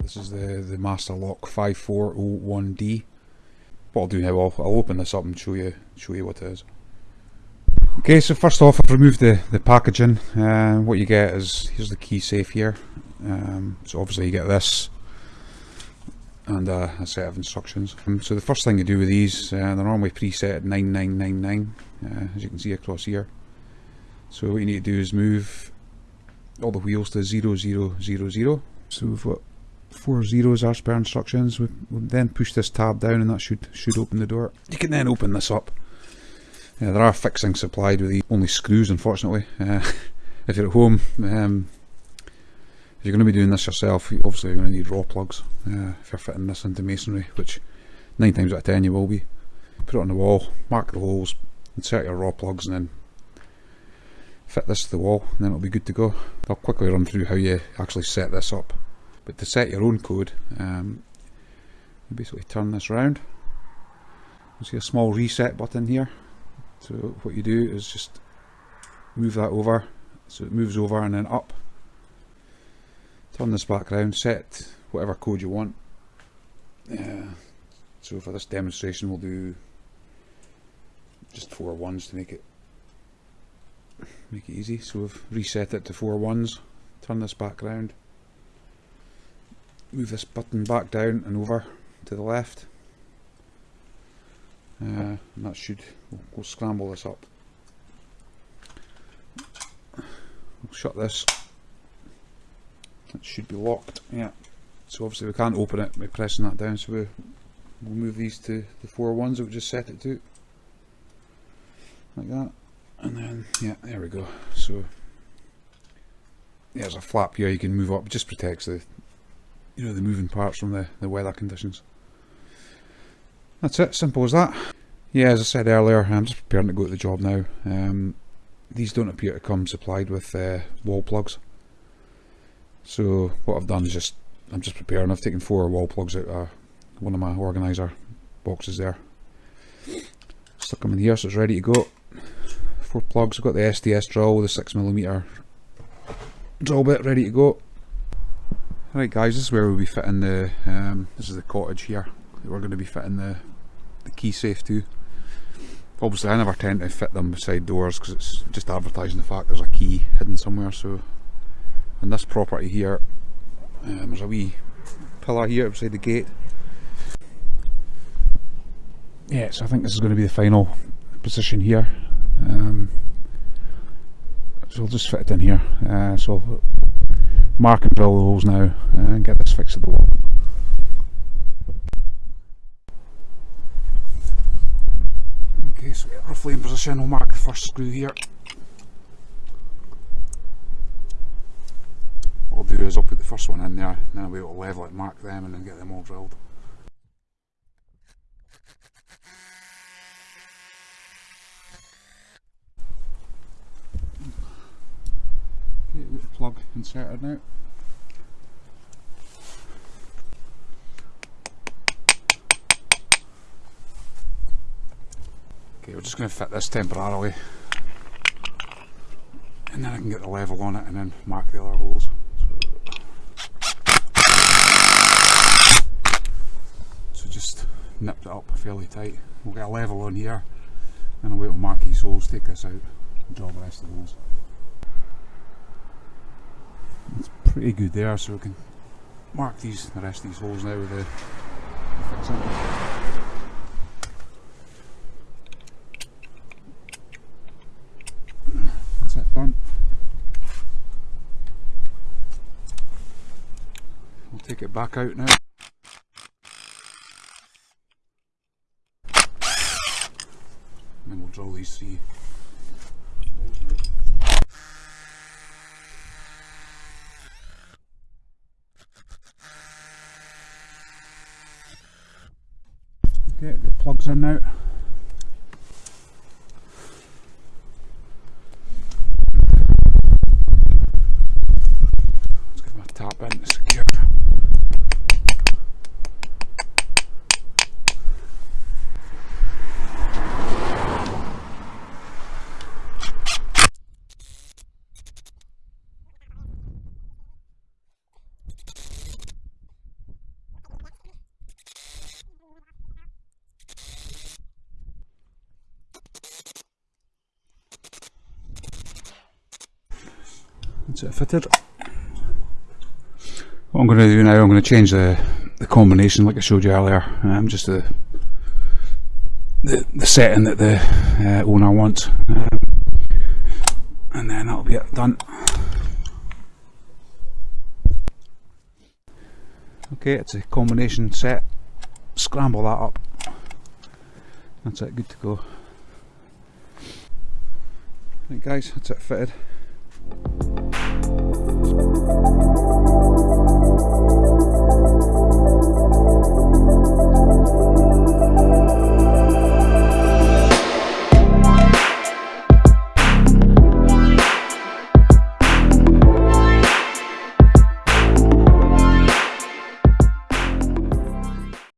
This is the, the Master Lock 5401D. What I'll do now, I'll, I'll open this up and show you show you what it is. Okay, so first off I've removed the, the packaging. Uh, what you get is, here's the key safe here. Um, so obviously you get this and a set of instructions. Um, so the first thing you do with these, uh, they're normally preset at 9999 uh, as you can see across here. So what you need to do is move all the wheels to 0000. So we've got four zeros as per instructions. We we'll then push this tab down and that should should open the door. You can then open this up. Uh, there are fixings supplied with these, only screws unfortunately. Uh, if you're at home, um, if you're going to be doing this yourself, obviously you're going to need rawl plugs uh, if you're fitting this into masonry, which 9 times out of 10 you will be. Put it on the wall, mark the holes, insert your rawl plugs and then fit this to the wall and then it'll be good to go. I'll quickly run through how you actually set this up. But to set your own code, um, you basically turn this around. You see a small reset button here. So what you do is just move that over, so it moves over and then up. Turn this back around, set whatever code you want. Uh, so for this demonstration we'll do just four ones to make it make it easy. So we've reset it to four ones. Turn this back around move this button back down and over to the left. Uh, and that should we'll, we'll, scramble this up. We'll shut this. It should be locked. Yeah. So obviously we can't open it by pressing that down so we, we'll move these to the four ones that we just set it to. Like that and then yeah there we go so there's a flap here you can move up just protects the you know the moving parts from the, the weather conditions. That's it, simple as that. Yeah, as I said earlier, I'm just preparing to go to the job now. Um, these don't appear to come supplied with uh, wall plugs. So what I've done is just, I'm just preparing, I've taken four wall plugs out of one of my organiser boxes there. Stuck them in here so it's ready to go. Four plugs, I've got the SDS drill with a 6mm drill bit ready to go. Right guys, this is where we'll be fitting the, um, this is the cottage here that we're going to be fitting the, the key safe to. Obviously I never tend to fit them beside doors because it's just advertising the fact there's a key hidden somewhere so on this property here um, there's a wee pillar here beside the gate. Yeah, so I think this is going to be the final position here. Um, so I'll just fit it in here. Uh, so mark and drill the holes now and get this fixed at the wall. Okay, so we roughly in position, we'll mark the first screw here. What I'll do is I'll put the first one in there, then I'll be able to level it, mark them and then get them all drilled. Okay, with the plug inserted now. Okay, we're just going to fit this temporarily and then I can get the level on it and then mark the other holes. So, just nipped it up fairly tight. We'll get a level on here and I'll wait mark these holes, take this out and draw the rest of the holes it's pretty good there so we can mark these the rest of these holes now with uh, the, the fixing. That's it done. We'll take it back out now. And we'll drill these three Okay, get plugs in now. Let's give them a tap in to secure. That's it fitted. What I'm going to do now, I'm going to change the, the combination like I showed you earlier. Um, just the, the the setting that the uh, owner wants. Um, and then that'll be it done. Okay, it's a combination set. Scramble that up. That's it, good to go. Right guys, that's it fitted. Thank you.